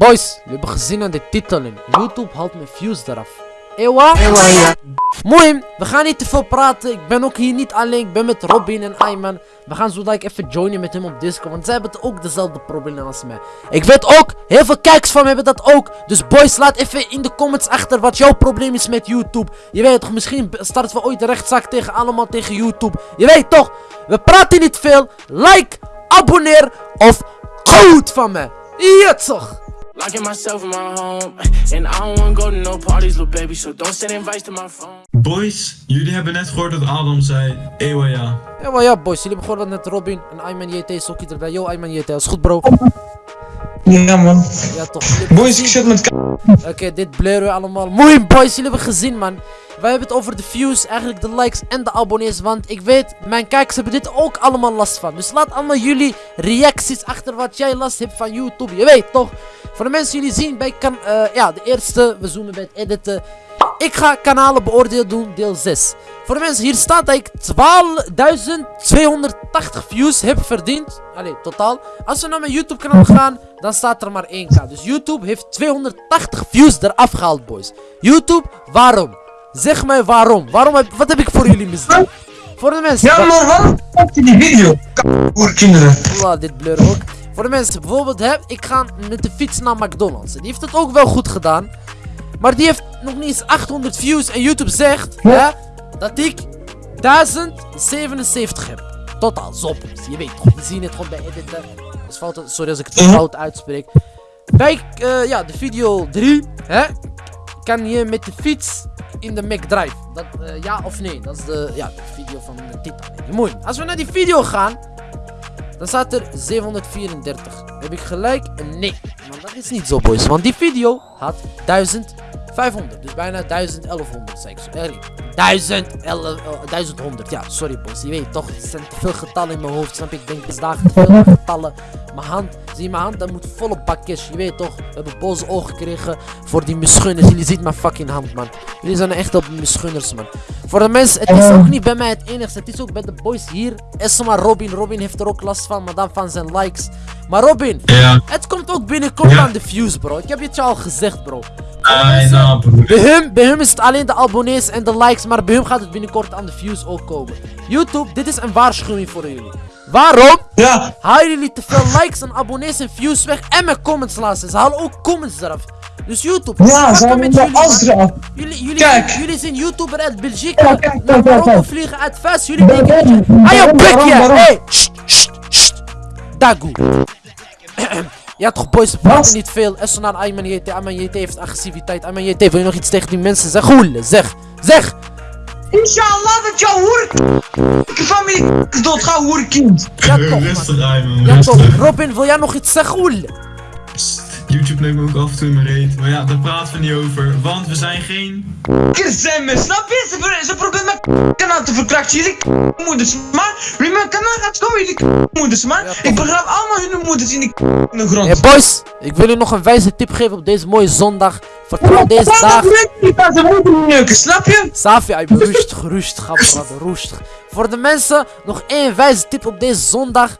Boys, we hebben gezien aan de titeling. YouTube haalt mijn views eraf. Ewa? Ewa, ja. Mooi, we gaan niet te veel praten. Ik ben ook hier niet alleen. Ik ben met Robin en Ayman. We gaan zo ik even joinen met hem op Discord. Want zij hebben ook dezelfde problemen als mij. Ik weet ook, heel veel kijkers van me hebben dat ook. Dus boys, laat even in de comments achter wat jouw probleem is met YouTube. Je weet toch, misschien starten we ooit de rechtszaak tegen allemaal tegen YouTube. Je weet toch, we praten niet veel. Like, abonneer of goed van me. Ja toch. Locking myself in my home. And I don't wanna go to no parties, little baby. So don't send invites to my phone. Boys, jullie hebben net gehoord dat Adam zei. Ewa ja. Ewa ja, boys. Jullie hebben gehoord dat net Robin en Ayman JT is ook erbij. Yo, Ayman JT, is goed, bro. Ja, man. Ja, toch. Boys, ik zit met. Oké, dit blurren we allemaal. Mooi, boys. Jullie hebben gezien, man. Wij hebben het over de views, eigenlijk de likes en de abonnees. Want ik weet, mijn kijkers hebben dit ook allemaal last van. Dus laat allemaal jullie reacties achter wat jij last hebt van YouTube. Je weet toch? Voor de mensen jullie zien bij kan, uh, ja, de eerste, we zoomen bij het editen. Ik ga kanalen beoordeeld doen, deel 6. Voor de mensen, hier staat dat ik 12.280 views heb verdiend. Allee, totaal. Als we naar mijn YouTube kanaal gaan, dan staat er maar 1k. Dus YouTube heeft 280 views eraf gehaald, boys. YouTube, waarom? Zeg mij waarom. Waarom heb, wat heb ik voor jullie misdaan? Voor de mensen. Ja, maar waarom maakt je die video? Voor kinderen. Voilà, dit blur ook. Voor de mensen, bijvoorbeeld, hè, ik ga met de fiets naar McDonald's. Die heeft het ook wel goed gedaan. Maar die heeft nog niet eens 800 views. En YouTube zegt hè, dat ik 1077 heb. Totaal, zop. Je weet toch, we zien het gewoon bij editen. Dus fout, sorry als ik het fout uitspreek. Bij uh, ja, de video 3 hè, kan je met de fiets in de McDrive. Dat, uh, ja of nee? Dat is de, ja, de video van de titel. Mooi. Als we naar die video gaan, dan staat er 734. Heb ik gelijk? Nee. Maar dat is niet zo, boys. Want die video had 1500. Dus bijna 1100, zeg ik zo. 1100. Ja, sorry, boys. Je weet toch, er zijn te veel getallen in mijn hoofd. Snap je? Ik denk, het dagen te veel getallen. Mijn hand, zie je mijn hand? Dat moet volle bak Je weet toch, we hebben boze ogen gekregen voor die misgunners. Jullie zien mijn fucking hand, man. Jullie zijn echt op misgunners, man. Voor de mensen, het is ook niet bij mij het enigste. Het is ook bij de boys hier. Esma Robin. Robin heeft er ook last van, maar dan van zijn likes. Maar Robin, ja. het komt ook binnenkort aan de views, bro. Ik heb het je al gezegd, bro. Nou, bij, hem, bij hem is het alleen de abonnees en de likes, maar bij hem gaat het binnenkort aan de views ook komen. YouTube, dit is een waarschuwing voor jullie. Waarom? Ja. Halen jullie te veel likes en abonnees en views weg en mijn comments laten. Ze halen ook comments eraf. Dus YouTube, ja, ze met jullie, jullie, jullie, kijk. jullie zijn YouTuber uit België. Ja, kijk, naar Marokko vliegen uit Fast. Jullie denken, ayo, hey, sst, sst. Dagoe. Ja toch boys, we praten niet veel. Essonan Ayman JT, Ayman JT heeft agressiviteit. Ayman JT, wil je nog iets tegen die mensen zeggen? Zeg, zeg! Inshallah dat jouw hoer... familie doodgaat, hoerkind. Ja toch, Rustig Ayman, Ja toch, Robin, wil jij nog iets zeggen? Goel? YouTube neemt me ook af en toe in mijn reet. Maar ja, daar praten we niet over. Want we zijn geen... me, snap je? Ze, ze proberen mijn kanaal te verkrachten. Jullie moeders, maar jullie mijn kanaal gaat komen, jullie moeders, maar ik begraaf allemaal hun moeders in, die in de grond. Hey boys, ik wil jullie nog een wijze tip geven op deze mooie zondag. Vertrouw deze dag. Snap je? Safi, ik rustig, rustig, brother, rustig. Voor de mensen, nog één wijze tip op deze zondag.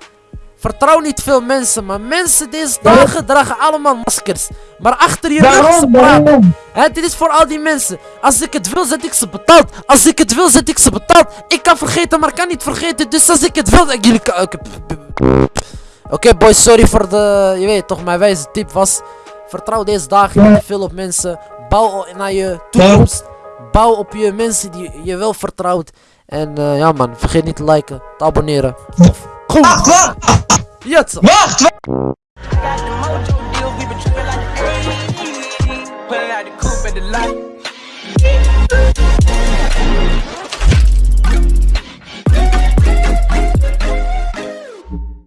Vertrouw niet veel mensen, maar mensen deze dagen dragen allemaal maskers. Maar achter je rug ze praten. Dit is voor al die mensen. Als ik het wil, zet ik ze betaald. Als ik het wil, zet ik ze betaald. Ik kan vergeten, maar kan niet vergeten. Dus als ik het wil, dan jullie. Oké boys, sorry voor de... Je weet toch, mijn wijze tip was... Vertrouw deze dagen niet veel op mensen. Bouw naar je toekomst. Bouw op je mensen die je wel vertrouwt. En uh, ja man, vergeet niet te liken, te abonneren. Of Wacht, wacht! Jetzt! Wacht! wacht.